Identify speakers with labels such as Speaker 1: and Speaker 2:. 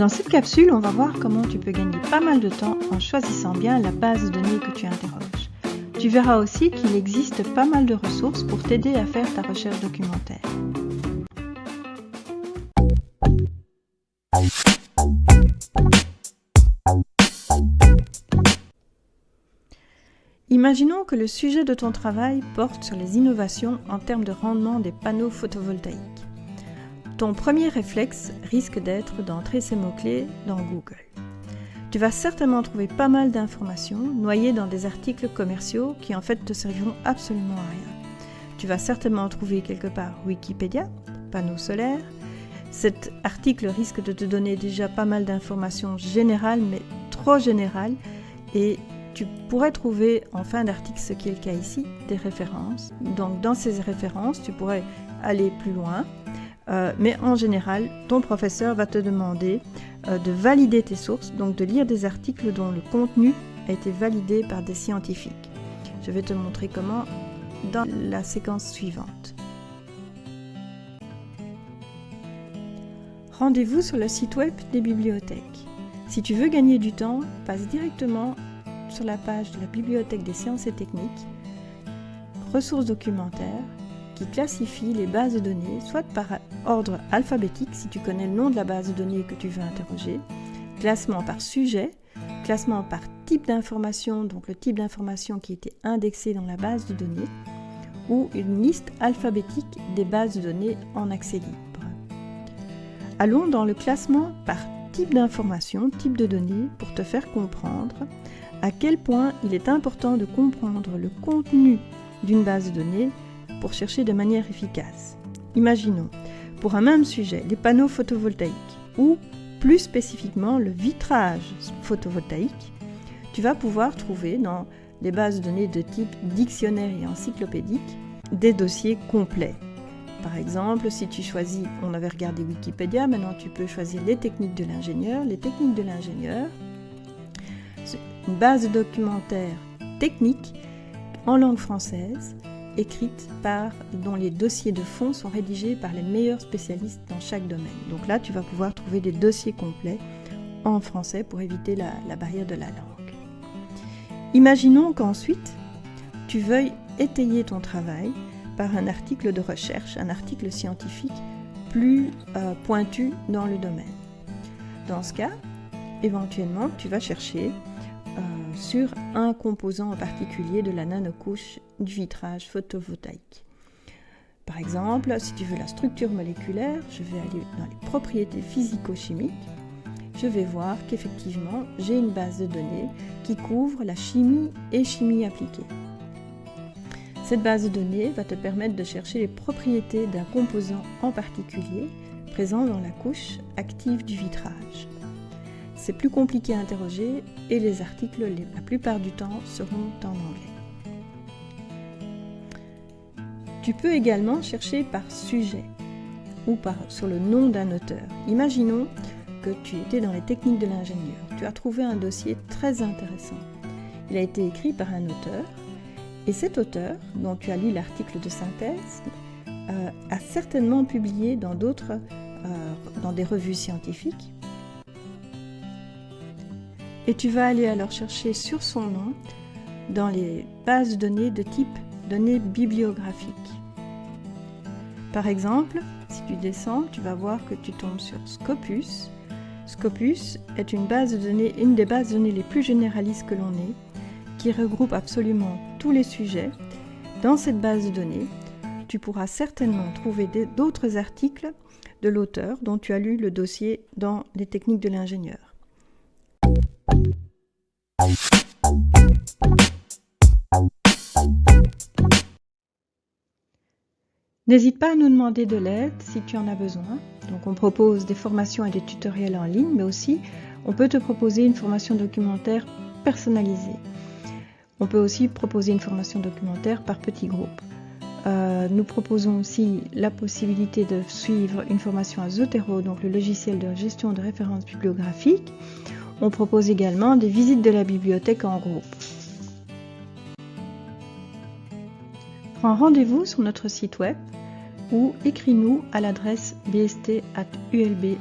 Speaker 1: Dans cette capsule, on va voir comment tu peux gagner pas mal de temps en choisissant bien la base de données que tu interroges. Tu verras aussi qu'il existe pas mal de ressources pour t'aider à faire ta recherche documentaire. Imaginons que le sujet de ton travail porte sur les innovations en termes de rendement des panneaux photovoltaïques. Ton premier réflexe risque d'être d'entrer ces mots-clés dans Google. Tu vas certainement trouver pas mal d'informations noyées dans des articles commerciaux qui en fait te serviront absolument à rien. Tu vas certainement trouver quelque part Wikipédia, panneaux solaires. Cet article risque de te donner déjà pas mal d'informations générales, mais trop générales, et tu pourrais trouver en fin d'article, ce qui est le cas ici, des références. Donc dans ces références, tu pourrais aller plus loin. Euh, mais en général, ton professeur va te demander euh, de valider tes sources, donc de lire des articles dont le contenu a été validé par des scientifiques. Je vais te montrer comment dans la séquence suivante. Rendez-vous sur le site web des bibliothèques. Si tu veux gagner du temps, passe directement sur la page de la Bibliothèque des sciences et techniques, ressources documentaires, classifie les bases de données soit par ordre alphabétique si tu connais le nom de la base de données que tu veux interroger, classement par sujet, classement par type d'information, donc le type d'information qui était indexé dans la base de données, ou une liste alphabétique des bases de données en accès libre. Allons dans le classement par type d'information, type de données, pour te faire comprendre à quel point il est important de comprendre le contenu d'une base de données pour chercher de manière efficace. Imaginons, pour un même sujet, les panneaux photovoltaïques ou plus spécifiquement le vitrage photovoltaïque, tu vas pouvoir trouver dans les bases de données de type dictionnaire et encyclopédique des dossiers complets. Par exemple, si tu choisis, on avait regardé Wikipédia, maintenant tu peux choisir les techniques de l'ingénieur. Les techniques de l'ingénieur, une base documentaire technique en langue française, écrite par, dont les dossiers de fond sont rédigés par les meilleurs spécialistes dans chaque domaine. Donc là, tu vas pouvoir trouver des dossiers complets en français pour éviter la, la barrière de la langue. Imaginons qu'ensuite, tu veuilles étayer ton travail par un article de recherche, un article scientifique plus euh, pointu dans le domaine. Dans ce cas, éventuellement, tu vas chercher euh, sur un composant en particulier de la nanocouche du vitrage photovoltaïque. Par exemple, si tu veux la structure moléculaire, je vais aller dans les propriétés physico-chimiques. Je vais voir qu'effectivement, j'ai une base de données qui couvre la chimie et chimie appliquée. Cette base de données va te permettre de chercher les propriétés d'un composant en particulier présent dans la couche active du vitrage. C'est plus compliqué à interroger et les articles, la plupart du temps, seront en anglais. Tu peux également chercher par sujet ou sur le nom d'un auteur. Imaginons que tu étais dans les techniques de l'ingénieur. Tu as trouvé un dossier très intéressant. Il a été écrit par un auteur et cet auteur, dont tu as lu l'article de synthèse, euh, a certainement publié dans d'autres, euh, dans des revues scientifiques et tu vas aller alors chercher sur son nom dans les bases de données de type données bibliographiques. Par exemple, si tu descends, tu vas voir que tu tombes sur Scopus. Scopus est une base de données, une des bases de données les plus généralistes que l'on ait, qui regroupe absolument tous les sujets. Dans cette base de données, tu pourras certainement trouver d'autres articles de l'auteur dont tu as lu le dossier dans les techniques de l'ingénieur. N'hésite pas à nous demander de l'aide si tu en as besoin. Donc on propose des formations et des tutoriels en ligne, mais aussi on peut te proposer une formation documentaire personnalisée. On peut aussi proposer une formation documentaire par petits groupes. Euh, nous proposons aussi la possibilité de suivre une formation à Zotero, donc le logiciel de gestion de références bibliographiques. On propose également des visites de la bibliothèque en groupe. Prends rendez-vous sur notre site web ou écris-nous à l'adresse bst.ulbacbe.